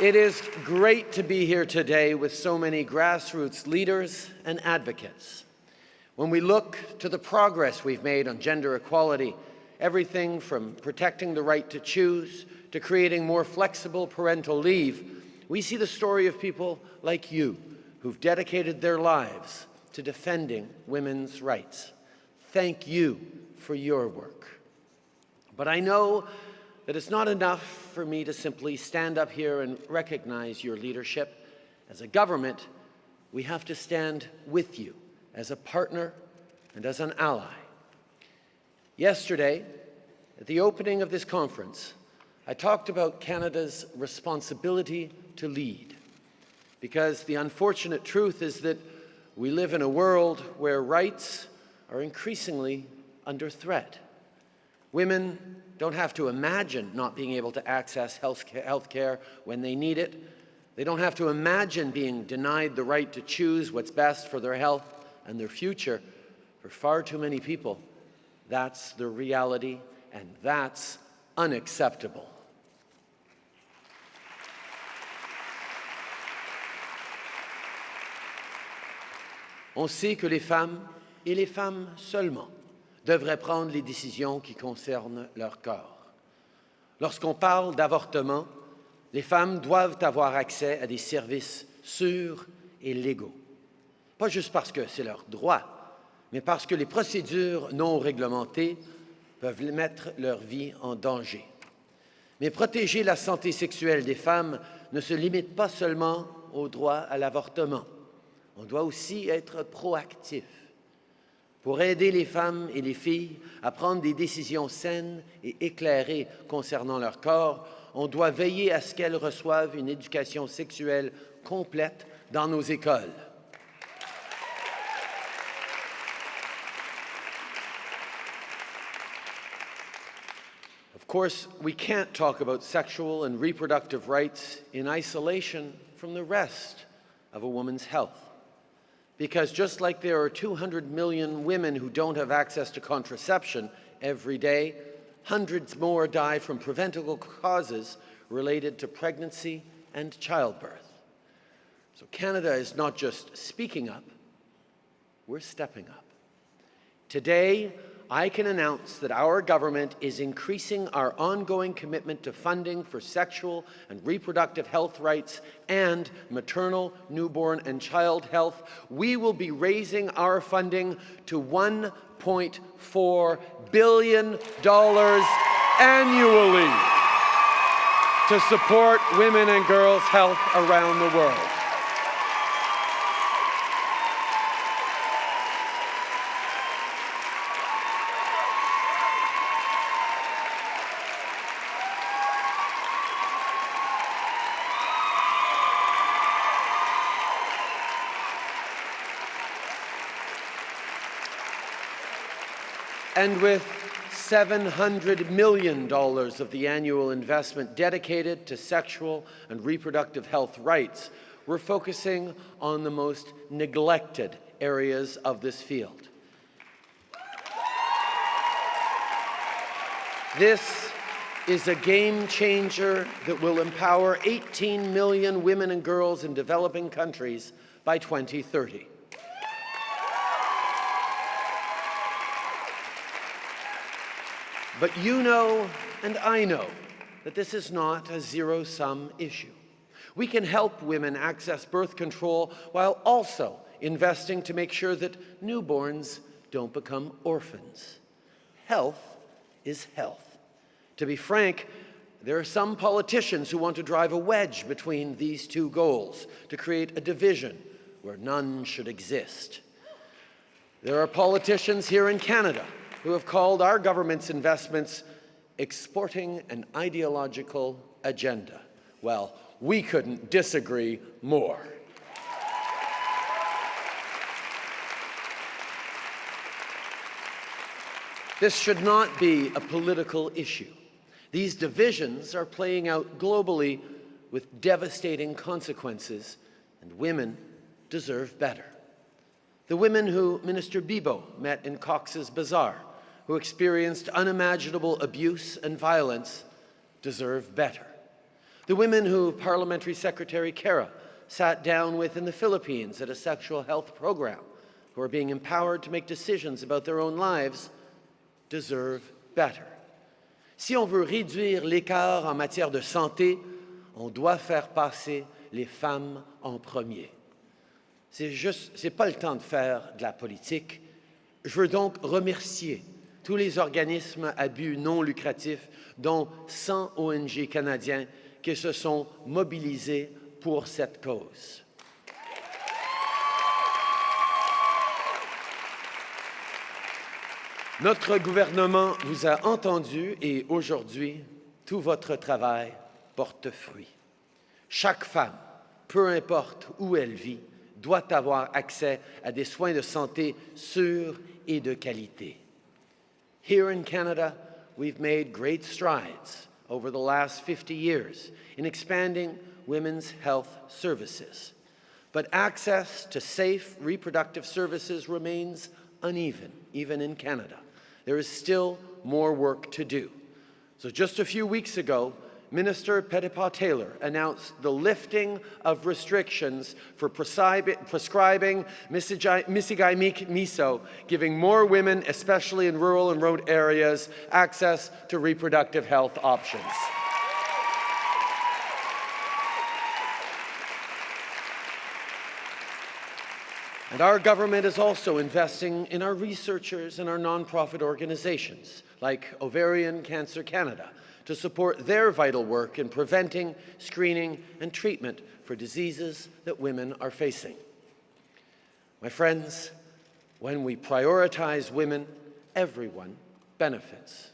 It is great to be here today with so many grassroots leaders and advocates. When we look to the progress we've made on gender equality, everything from protecting the right to choose to creating more flexible parental leave, we see the story of people like you who've dedicated their lives to defending women's rights. Thank you for your work. But I know that it's not enough for me to simply stand up here and recognize your leadership. As a government, we have to stand with you as a partner and as an ally. Yesterday, at the opening of this conference, I talked about Canada's responsibility to lead because the unfortunate truth is that we live in a world where rights are increasingly under threat. Women don't have to imagine not being able to access health care when they need it. They don't have to imagine being denied the right to choose what's best for their health and their future. For far too many people, that's the reality, and that's unacceptable. On sait que les femmes, et les femmes seulement, devraient prendre les décisions qui concernent leur corps. Lorsqu'on parle d'avortement, les femmes doivent avoir accès à des services sûrs et légaux. Pas juste parce que c'est leur droit, mais parce que les procédures non réglementées peuvent mettre leur vie en danger. Mais protéger la santé sexuelle des femmes ne se limite pas seulement au droit à l'avortement. On doit aussi être proactif pour aider les femmes et les filles à prendre des décisions saines et éclairées concernant leur corps, on doit veiller à ce qu'elles reçoivent une éducation sexuelle complète dans nos écoles. Of course, we can't talk about sexual and reproductive rights in isolation from the rest of a woman's health. Because just like there are 200 million women who don't have access to contraception every day, hundreds more die from preventable causes related to pregnancy and childbirth. So Canada is not just speaking up, we're stepping up. Today, I can announce that our government is increasing our ongoing commitment to funding for sexual and reproductive health rights and maternal, newborn and child health. We will be raising our funding to $1.4 billion annually to support women and girls' health around the world. And with $700 million of the annual investment dedicated to sexual and reproductive health rights, we're focusing on the most neglected areas of this field. This is a game changer that will empower 18 million women and girls in developing countries by 2030. But you know and I know that this is not a zero-sum issue. We can help women access birth control while also investing to make sure that newborns don't become orphans. Health is health. To be frank, there are some politicians who want to drive a wedge between these two goals to create a division where none should exist. There are politicians here in Canada who have called our government's investments exporting an ideological agenda. Well, we couldn't disagree more. This should not be a political issue. These divisions are playing out globally with devastating consequences, and women deserve better. The women who Minister Bibeau met in Cox's Bazar who experienced unimaginable abuse and violence deserve better. The women who Parliamentary Secretary Kara sat down with in the Philippines at a sexual health program, who are being empowered to make decisions about their own lives, deserve better. Si on veut réduire l'écart en matière de santé, on doit faire passer les femmes en premier. C'est juste, c'est pas le temps de faire de la politique. Je veux donc remercier tous les organismes à but non lucratif, dont 100 ONG canadiens qui se sont mobilisés pour cette cause. Notre gouvernement vous a entendu et aujourd'hui, tout votre travail porte fruit. Chaque femme, peu importe où elle vit, doit avoir accès à des soins de santé sûrs et de qualité. Here in Canada, we've made great strides over the last 50 years in expanding women's health services. But access to safe reproductive services remains uneven, even in Canada. There is still more work to do. So just a few weeks ago, Minister Petitpas Taylor announced the lifting of restrictions for prescribing Mifegymiso, giving more women, especially in rural and remote areas, access to reproductive health options. And our government is also investing in our researchers and our nonprofit organizations, like Ovarian Cancer Canada, to support their vital work in preventing, screening, and treatment for diseases that women are facing. My friends, when we prioritize women, everyone benefits.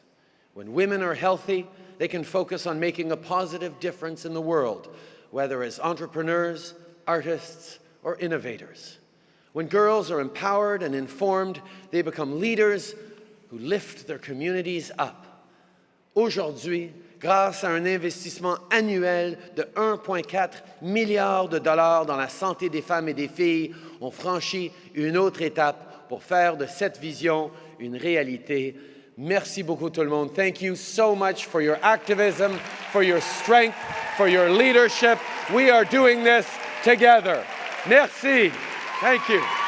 When women are healthy, they can focus on making a positive difference in the world, whether as entrepreneurs, artists, or innovators. When girls are empowered and informed, they become leaders who lift their communities up. Aujourd'hui, grâce à un investissement annuel de 1,4 milliard de dollars dans la santé des femmes et des filles, on franchit une autre étape pour faire de cette vision une réalité. Merci beaucoup tout le monde. Thank you so much for your activism, for your strength, for your leadership. We are doing this together. Merci. Thank you.